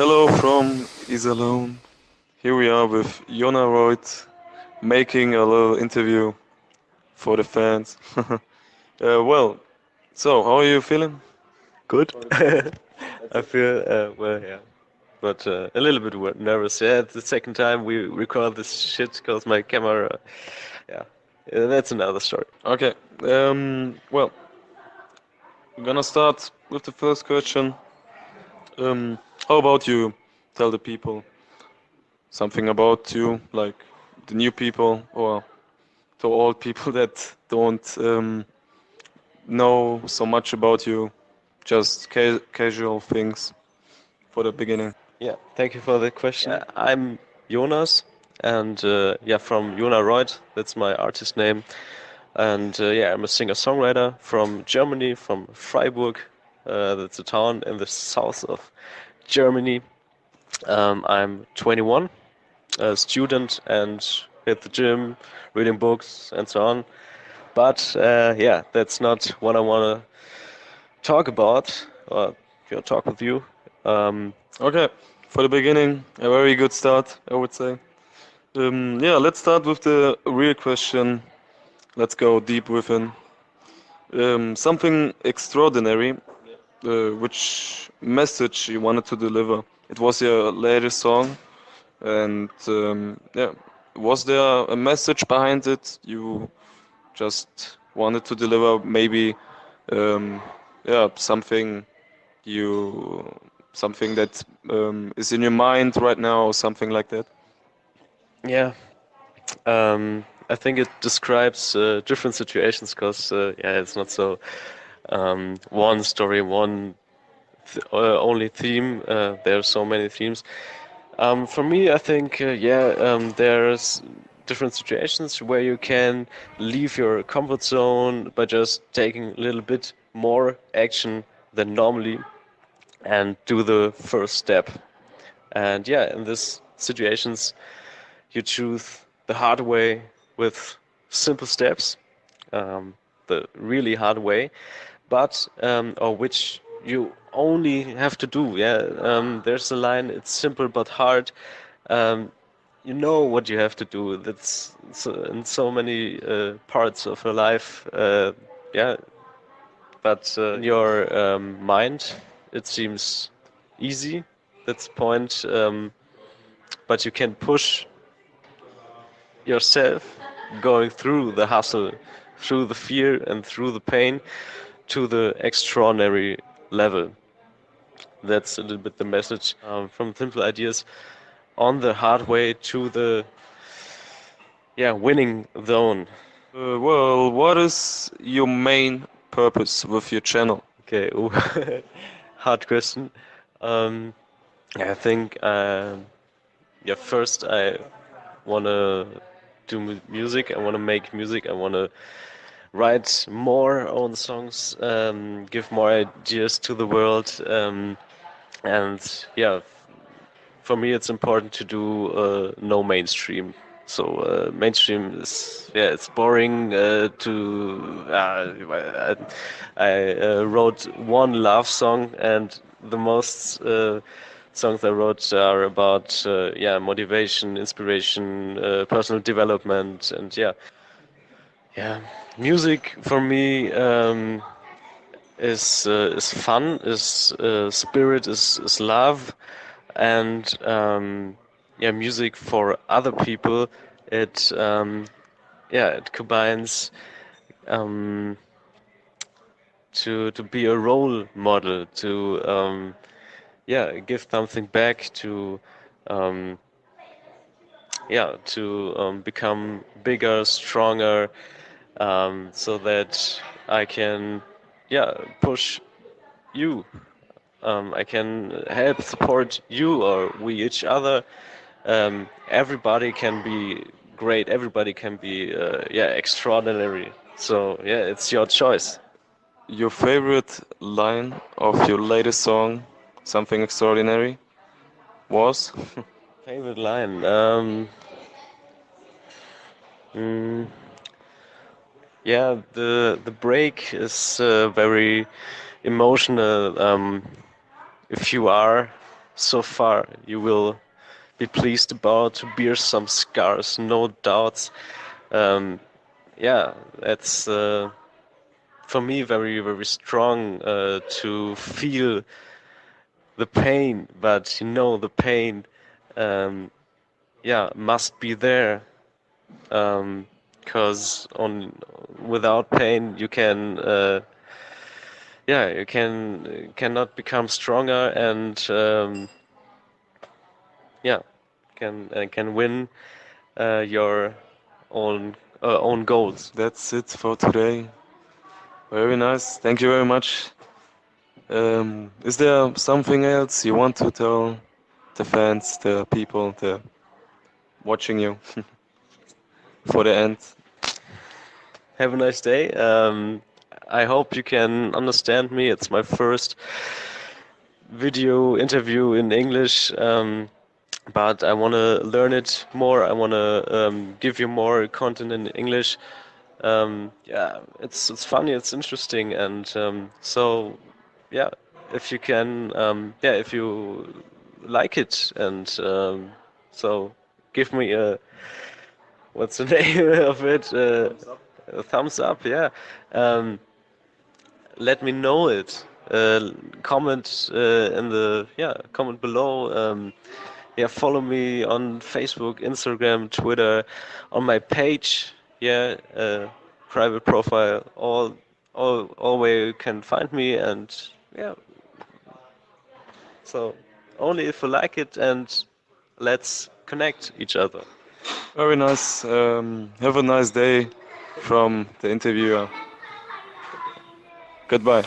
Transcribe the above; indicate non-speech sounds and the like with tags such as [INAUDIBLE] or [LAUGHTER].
Hello from Iserlohn. Here we are with Jona Reut making a little interview for the fans. [LAUGHS] uh, well, so how are you feeling? Good. [LAUGHS] I feel uh, well, yeah, but uh, a little bit nervous. Yeah, it's the second time we record this shit because my camera. Yeah, Uh, that's another story. Okay. Um, well, I'm gonna start with the first question. Um, how about you tell the people something about you, like the new people or to old [LAUGHS] people that don't um, know so much about you, just ca- casual things for the beginning. Yeah, thank you for the question. Uh, I'm Jonas, and uh, yeah, from Jona Reut. That's my artist name, and uh, yeah, I'm a singer-songwriter from Germany, from Freiburg. Uh, that's a town in the south of Germany. Um, I'm 21, a student, and at the gym, reading books, and so on. But uh, yeah, that's not what I want to talk about or you know, talk with you. Um, Okay, for the beginning, a very good start, I would say. Um, yeah, let's start with the real question. Let's go deep within. Um, something extraordinary. Uh, which message you wanted to deliver? It was your latest song, and um, yeah, was there a message behind it? You just wanted to deliver maybe, um, yeah, something you something that um, is in your mind right now or something like that? Yeah, um, I think it describes uh, different situations because uh, yeah, it's not so um, one story, one th uh, only theme. Uh, there are so many themes. Um, for me, I think uh, yeah, um, there's different situations where you can leave your comfort zone by just taking a little bit more action than normally and do the first step. And yeah, in these situations, you choose the hard way with simple steps, um, the really hard way, but um, or which you only have to do. Yeah, um, there's a line. It's simple but hard. Um, you know what you have to do. That's so, in so many uh, parts of your life. Uh, yeah, but uh, in your um, mind, it seems easy. That's the point. Um, but you can push yourself going through the hustle, through the fear and through the pain to the extraordinary level. That's a little bit the message um, from Simple Ideas on the hard way to the yeah winning zone. Uh, well, what is your main purpose with your channel? Okay, [LAUGHS] hard question. Um, I think uh, yeah. First, I wanna do music. I wanna make music. I wanna write more own songs, um, give more ideas to the world, um, and yeah. For me, it's important to do uh, no mainstream. So uh, mainstream is yeah, it's boring. Uh, to uh, I, I uh, wrote one love song, and the most uh, songs I wrote are about yeah motivation, inspiration, personal development, and yeah, yeah. Music for me um, is uh, is fun, is uh, spirit, is is love, and um, yeah, music for other people. It um, yeah, it combines um, to to be a role model, to um, yeah, give something back, to um, yeah, to um, become bigger, stronger, um, so that I can yeah push you. Um, I can help support you or we each other. Um, everybody can be great. Everybody can be uh, yeah extraordinary. So yeah, it's your choice. Your favorite line of your latest song, Something Extraordinary, was? [LAUGHS] Favorite line. Um, mm, yeah, the the break is uh, very emotional. Um, if you are so far you will be pleased about to bear some scars, no doubts. Um, yeah, that's uh, for me very very strong uh, to feel the pain, but you know the pain, um, yeah, must be there, because on without pain you can, uh, yeah, you can cannot become stronger and um, yeah, can uh, can win uh, your own uh, own goals. That's it for today. Very nice. Thank you very much. Um, is there something else you want to tell the fans, the people, the watching you [LAUGHS] for the end? Have a nice day. Um, I hope you can understand me. It's my first video interview in English, um, but I want to learn it more. I want to um, give you more content in English. Um, yeah, it's it's funny, it's interesting, and um, so yeah, if you can, um, yeah, if you like it, and um, so give me a what's the [LAUGHS] name of it? Uh, a thumbs up, yeah. Um, let me know it. Uh, comment uh, in the yeah comment below. Um, yeah, follow me on Facebook, Instagram, Twitter, on my page. Yeah, uh, private profile. All all all where you can find me and yeah. So only if you like it and let's connect each other. Very nice. Um, have a nice day from the interviewer. Goodbye.